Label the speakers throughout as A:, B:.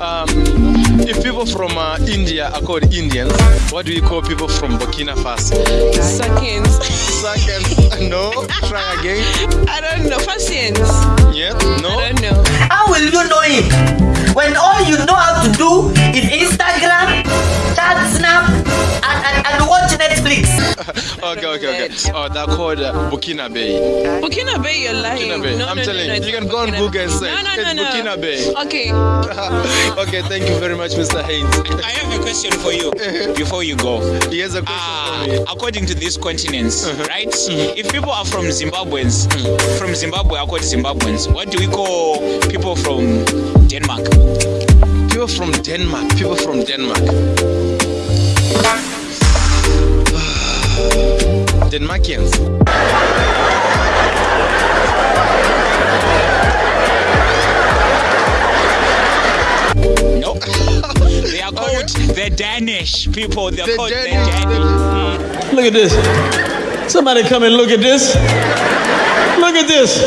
A: Um, if people from uh, India are called Indians, what do you call people from Burkina Faso?
B: Seconds.
A: Seconds. No. Try again.
B: I don't know. Patience.
A: Yeah. No.
B: I don't know.
C: How will you know him? When all you know how to do is Instagram, chat, snap, and, and, and watch Netflix.
A: Okay. Okay. Okay. Oh, they're called uh, Burkinabé.
B: Burkina Bay, you're lying.
A: Burkinabé.
B: No,
A: I'm
B: no,
A: telling
B: no, no,
A: you. You can
B: not
A: go on Google and
B: Bay.
A: search.
B: No, no,
A: It's
B: no, no.
A: Burkinabé.
B: Okay.
A: okay. Thank you very much, Mr. Haynes.
D: I have a question for you before you go.
A: He has a question for ah, me.
D: according to these continents, uh-huh. right? Mm-hmm. If people are from Zimbabweans, mm-hmm. from Zimbabwe are called Zimbabweans. What do we call people from Denmark?
A: People from Denmark. People from Denmark. Denmarkians.
D: No. they are called the Danish people. They are
A: The
D: called
A: Danish-
D: the Danish.
E: Look at this. Somebody come and look at this. Look at this.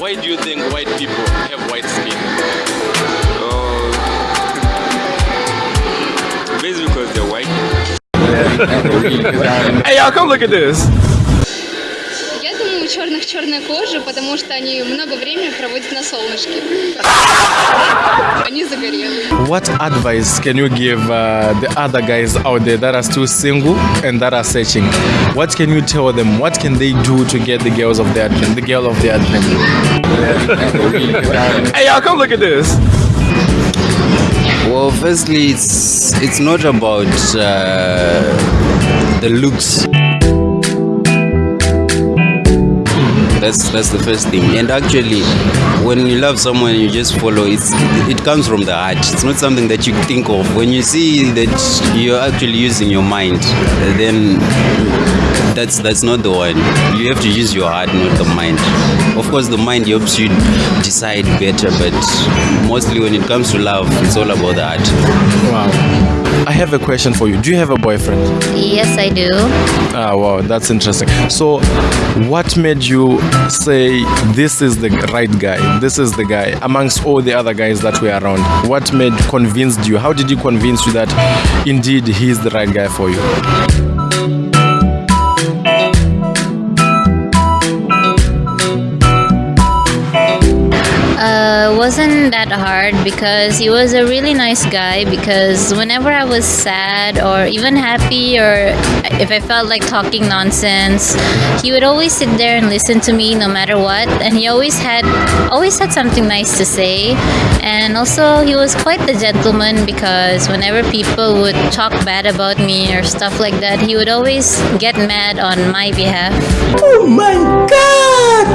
A: Why do you think white people
E: Hey, y'all, come look at this.
F: Я думаю, у черных черная кожа, потому что они много времени проводят на солнышке. Они загорелые.
A: What advice can you give uh, the other guys out there that are still single and that are searching? What can you tell them? What can they do to get the girls of their dream, the girl of their dream?
E: Hey, y'all, come look at this.
G: Well, firstly, it's it's not about uh, the looks. That's that's the first thing. And actually, when you love someone, you just follow. It's it comes from the heart. It's not something that you think of. When you see that you're actually using your mind, then that's that's not the one. You have to use your heart, not the mind. Of course, the mind helps you decide better, but mostly when it comes to love, it's all about the heart.
A: Wow. I have a question for you. Do you have a boyfriend?
H: Yes, I do.
A: Ah, wow, that's interesting. So, what made you say this is the right guy? This is the guy amongst all the other guys that were around? What made convinced you? How did you convince you that indeed he's the right guy for you?
H: Uh, wasn't that hard because he was a really nice guy. Because whenever I was sad or even happy, or if I felt like talking nonsense, he would always sit there and listen to me no matter what. And he always had always had something nice to say. And also, he was quite the gentleman because whenever people would talk bad about me or stuff like that, he would always get mad on my behalf.
C: Oh my god!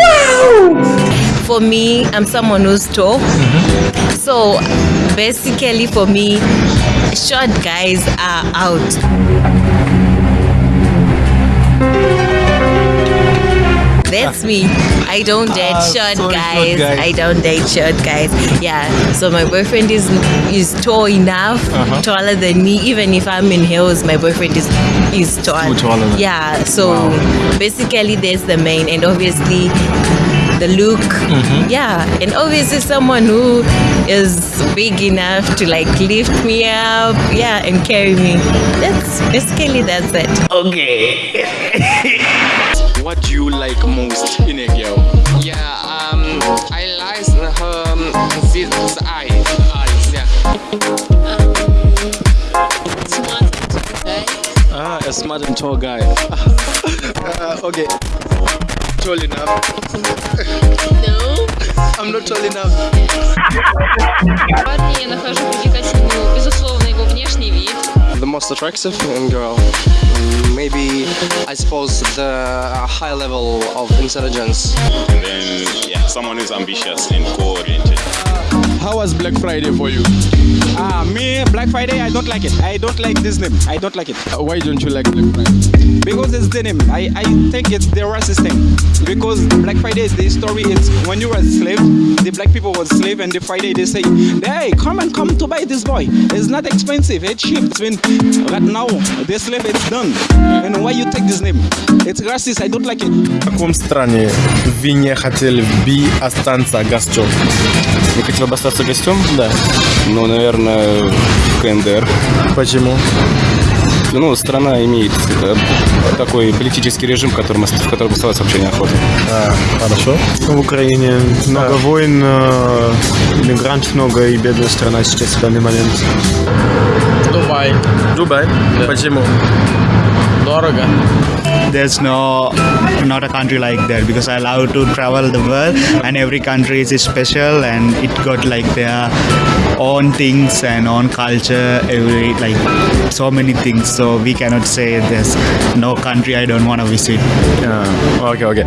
C: Wow!
B: For me, I'm someone who's tall. So basically, for me, short guys are out. That's me. I don't date
A: Ah,
B: short,
A: sorry, short
B: guys.
A: guys.
B: I don't date short guys. Yeah. So my boyfriend is is tall enough,
A: Uh-huh.
B: taller than me. Even if I'm in heels, my boyfriend is is tall.
A: Taller than-
B: Yeah. So
A: Wow.
B: basically, there's the main, and obviously the look.
A: Mm-hmm.
B: Yeah, and obviously someone who is big enough to like lift me up. Yeah, and carry me. That's basically that's it. Okay.
A: what do you like most in a girl?
I: Yeah, um, I like her um, this, this eye. Eyes, yeah.
A: Ah, a smart and tall guy. uh, okay Tall enough.
F: No.
A: I'm not tall enough.
F: Парня я нахожу привлекательным, безусловно, его внешний вид.
I: The most attractive in girl, mm, maybe I suppose the high level of intelligence.
J: And then, yeah, someone who's ambitious and goal-oriented.
A: How was Black Friday for you?
D: Ah, me, Black Friday, I don't like it. I don't like this name. I don't like it.
A: Uh, why don't you like Black Friday?
D: Because it's the name. I, I think it's the racist thing. Because Black Friday is the story. It's when you were a slave, the black people were slave, and the Friday they say, hey, come and come to buy this boy. It's not expensive. It's cheap. It's been, but now the slave it's done. And why you take this name? It's racist. I don't like it.
A: В каком стране вы не хотели бы остаться гостем?
E: Вы хотели бы остаться гостем?
A: Да.
K: Ну, наверное, КНДР.
A: Почему?
K: Ну, страна имеет э, такой политический режим, в котором, в котором оставаться вообще неохота.
A: А, хорошо.
L: В Украине много войн, э, мигрантов много и бедная страна сейчас в данный момент.
A: Дубай. Дубай? Почему?
M: Дорого. There's no not a country like that because I love to travel the world and every country is special and it got like their own things and own culture every like so many things so we cannot say there's no country I don't want to visit.
A: Yeah. Okay, okay.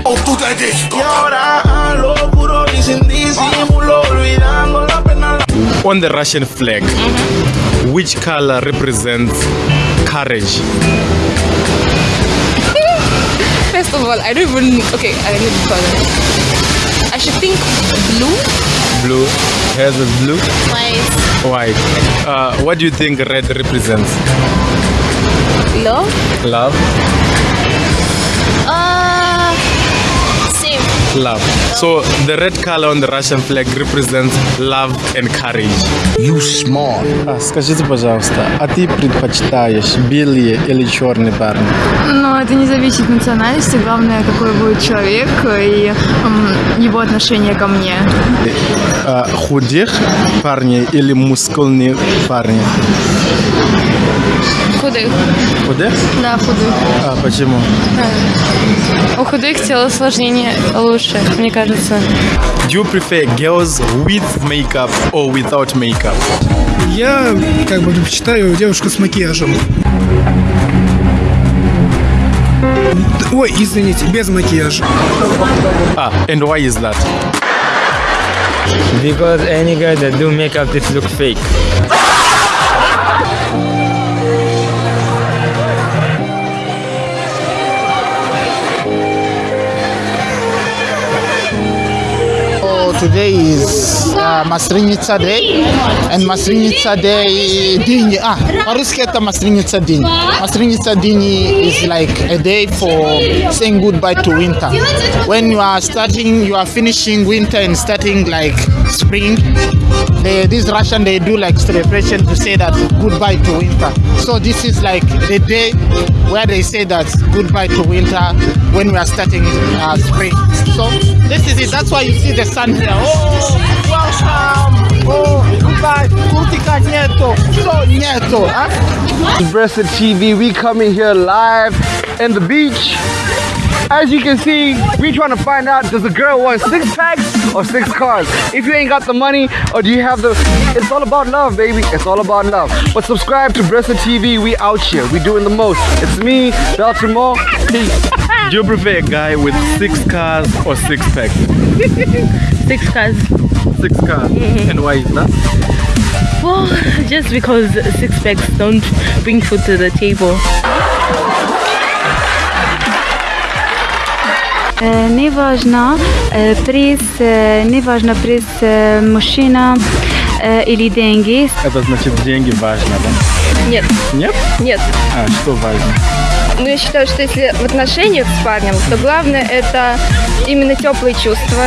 A: On the Russian flag, mm-hmm. which color represents courage?
N: First of all, I don't even. Okay, I need to color. I should think blue.
A: Blue. Hairs is blue.
N: White.
A: White. Uh, what do you think red represents?
N: Love.
A: Love. Love. So the red color on the Russian flag represents love and courage. You smart. А, скажите, пожалуйста, а ты предпочитаешь белые или черные парни?
O: Но это не зависит от национальности, главное, какой будет человек и его отношение ко мне.
A: А, худых парней или мускульные парни?
O: Худых.
A: Худых?
O: Да, худых.
A: А почему?
O: У худых телосложнение лучше, мне кажется.
A: Do you prefer girls with makeup or without makeup?
P: Я как бы предпочитаю девушку с макияжем. Ой, извините, без макияжа.
A: Ah, and why is that?
Q: Because any guy that do makeup, this look fake.
R: today is uh, Masrinitsa Day, and Masrinitsa Day Dini. Ah, Marusketa Masrinitsa Dini. Masrinitsa Dini is like a day for saying goodbye to winter. When you are starting, you are finishing winter and starting like spring. They, this Russian they do like celebration to say that goodbye to winter. So this is like the day where they say that goodbye to winter when we are starting uh, spring. So this is it. That's why you see the sun here. Oh, welcome. Oh, goodbye. Kurtika nieto. So nieto. Huh?
S: TV, we coming here live in the beach. As you can see, we trying to find out does a girl want six packs or six cars? If you ain't got the money or do you have the it's all about love, baby. It's all about love. But subscribe to Bressa TV, we out here. We doing the most. It's me, Dr. Mo. Peace.
A: Do you prefer a guy with six cars or six packs?
T: Six cars.
A: Six cars. Mm-hmm. And why is that?
T: Well, just because six packs don't bring food to the table.
O: Неважно э, приз, э, неважно приз мужчина или деньги.
A: Это значит деньги важно, да?
N: Нет.
A: Нет?
N: Нет.
A: А что важно?
N: Ну, я считаю, что если в отношениях с парнем, то главное это именно теплые чувства.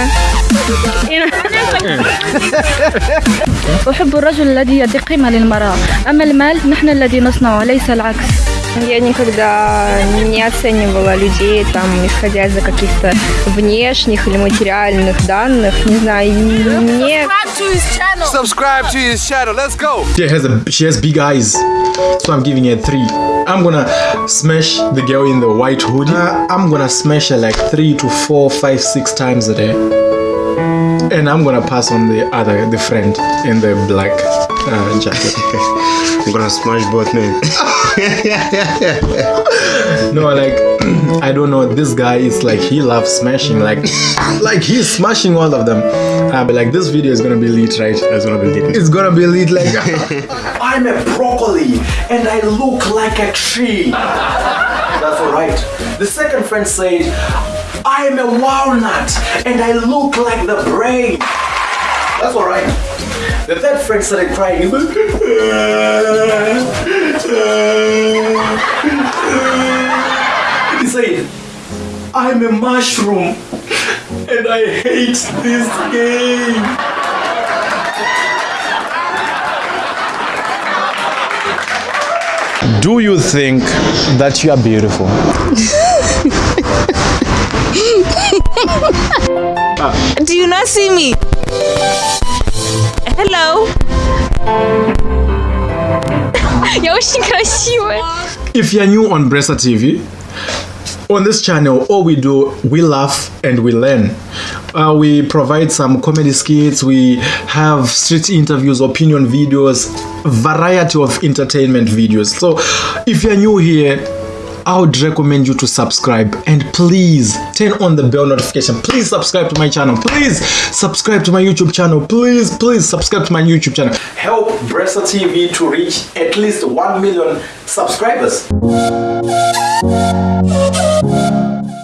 O: أحب الرجل الذي يعطي قيمة للمرأة أما المال نحن الذي نصنعه ليس العكس
N: Я никогда не оценивала людей, там, исходя из-за каких-то внешних или материальных данных. Не знаю, мне...
S: Subscribe to his channel. Let's go.
A: She has a she has big eyes, so I'm giving her a three. I'm gonna smash the girl in the white hoodie. Uh, I'm gonna smash her like three to four, five, six times a day. And I'm gonna pass on the other, the friend in the black uh, jacket.
L: I'm gonna smash both men.
A: no, like I don't know. This guy is like he loves smashing, like like he's smashing all of them. Uh, but like this video is gonna be lit, right? It's gonna be lit. It's gonna be lit, like
U: I'm a broccoli and I look like a tree. That's alright. The second friend said, I am a walnut and I look like the brain. That's alright. The third friend started crying. He said, I'm a mushroom and I hate this game.
A: Do you think that you are beautiful?
B: Do you not see me? Hello.
F: Я очень красивая.
A: If you're new on Bressa TV, on this channel, all we do, we laugh and we learn. Uh, we provide some comedy skits, we have street interviews, opinion videos, variety of entertainment videos. So if you're new here, I would recommend you to subscribe and please turn on the bell notification. Please subscribe to my channel. Please subscribe to my YouTube channel. Please, please subscribe to my YouTube channel. Help Bressa TV to reach at least 1 million subscribers.